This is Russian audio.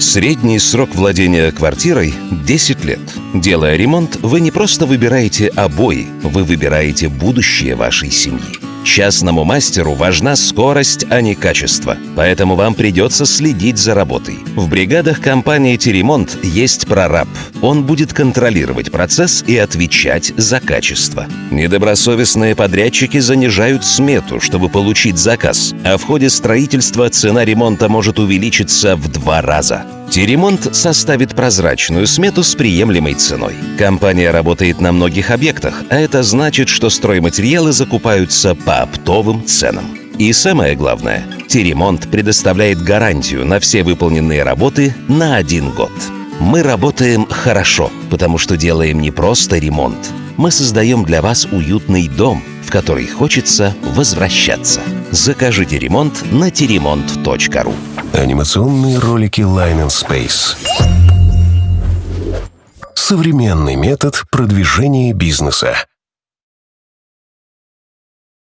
Средний срок владения квартирой – 10 лет. Делая ремонт, вы не просто выбираете обои, вы выбираете будущее вашей семьи. Частному мастеру важна скорость, а не качество. Поэтому вам придется следить за работой. В бригадах компании «Теремонт» есть прораб. Он будет контролировать процесс и отвечать за качество. Недобросовестные подрядчики занижают смету, чтобы получить заказ, а в ходе строительства цена ремонта может увеличиться в два раза. Теремонт составит прозрачную смету с приемлемой ценой. Компания работает на многих объектах, а это значит, что стройматериалы закупаются по оптовым ценам. И самое главное, Теремонт предоставляет гарантию на все выполненные работы на один год. Мы работаем хорошо, потому что делаем не просто ремонт. Мы создаем для вас уютный дом, в который хочется возвращаться. Закажите ремонт на теремонт.ру. Анимационные ролики Line and Space. Современный метод продвижения бизнеса.